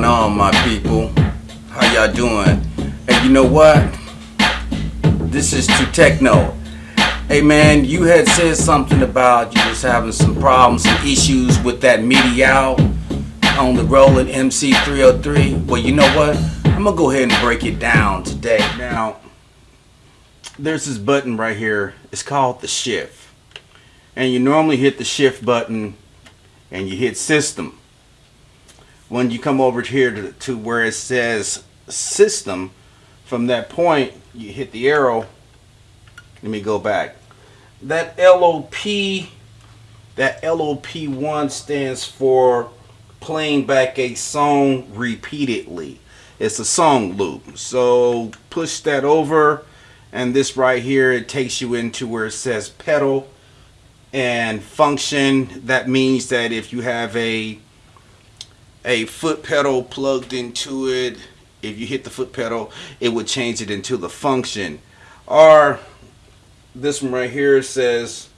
going on my people. How y'all doing? And you know what? This is to techno. Hey man you had said something about you was having some problems some issues with that MIDI out on the Roland MC303 well you know what? I'm gonna go ahead and break it down today. Now there's this button right here. It's called the shift. And you normally hit the shift button and you hit system when you come over here to, to where it says system from that point you hit the arrow. Let me go back. That LOP that LOP1 stands for playing back a song repeatedly. It's a song loop. So push that over and this right here it takes you into where it says pedal and function. That means that if you have a a foot pedal plugged into it. If you hit the foot pedal it would change it into the function. Or this one right here says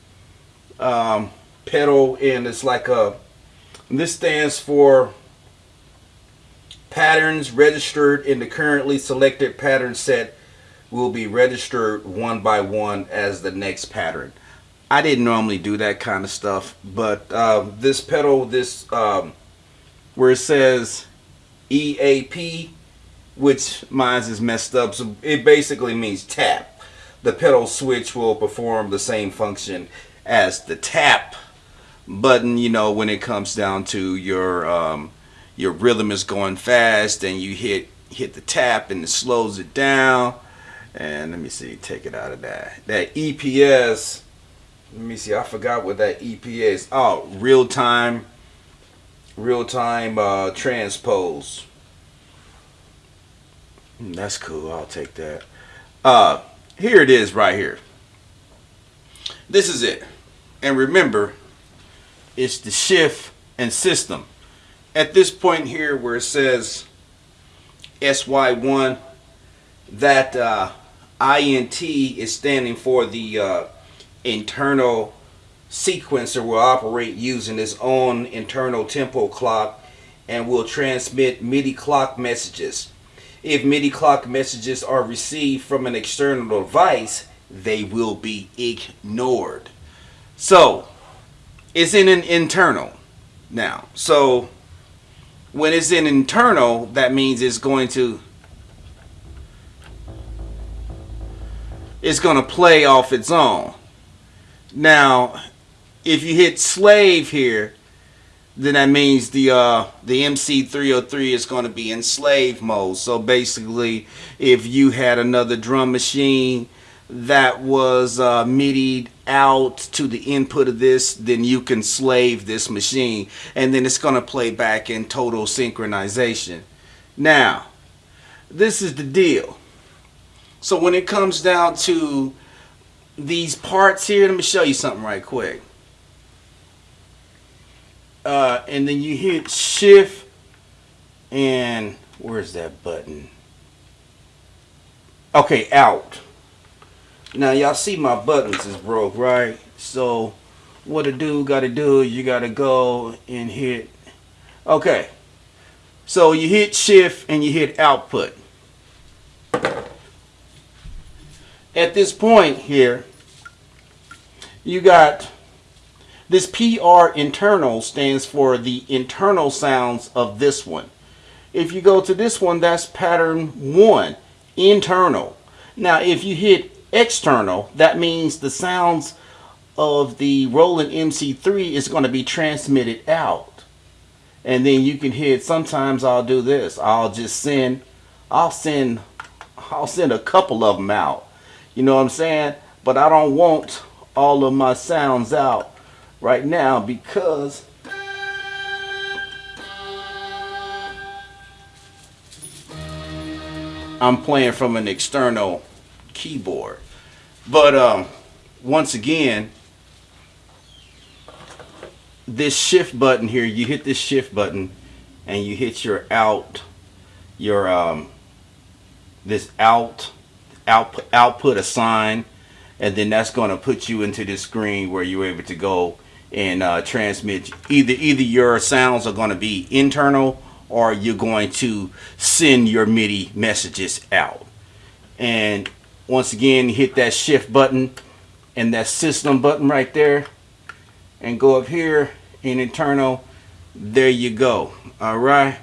um, pedal and it's like a this stands for patterns registered in the currently selected pattern set will be registered one by one as the next pattern. I didn't normally do that kind of stuff but uh, this pedal this um, where it says EAP, which mine is messed up. So it basically means tap. The pedal switch will perform the same function as the tap button, you know, when it comes down to your um, your rhythm is going fast and you hit hit the tap and it slows it down. And let me see, take it out of that. That EPS, let me see, I forgot what that EPS. Is. Oh, real time real-time uh, transpose. Hmm, that's cool. I'll take that. Uh, here it is right here. This is it. And remember, it's the shift and system. At this point here where it says SY1, that uh, INT is standing for the uh, internal sequencer will operate using its own internal tempo clock and will transmit MIDI clock messages. If MIDI clock messages are received from an external device, they will be ignored. So, it's in an internal now. So, when it's in internal, that means it's going to it's going to play off its own. Now, if you hit slave here, then that means the uh, the MC303 is going to be in slave mode. So basically, if you had another drum machine that was uh, out to the input of this, then you can slave this machine, and then it's going to play back in total synchronization. Now, this is the deal. So when it comes down to these parts here, let me show you something right quick and then you hit shift and where's that button? Okay out. Now y'all see my buttons is broke right? So what a dude gotta do you gotta go and hit okay. So you hit shift and you hit output. At this point here you got this PR internal stands for the internal sounds of this one. If you go to this one, that's pattern one, internal. Now, if you hit external, that means the sounds of the Roland MC3 is going to be transmitted out. And then you can hit, sometimes I'll do this. I'll just send, I'll send, I'll send a couple of them out. You know what I'm saying? But I don't want all of my sounds out right now because I'm playing from an external keyboard. But um, once again, this shift button here, you hit this shift button and you hit your out, your um, this out, output, output assign, and then that's going to put you into this screen where you're able to go and uh, transmit either either your sounds are going to be internal or you're going to send your MIDI messages out. And once again, hit that shift button and that system button right there and go up here in internal. There you go. All right.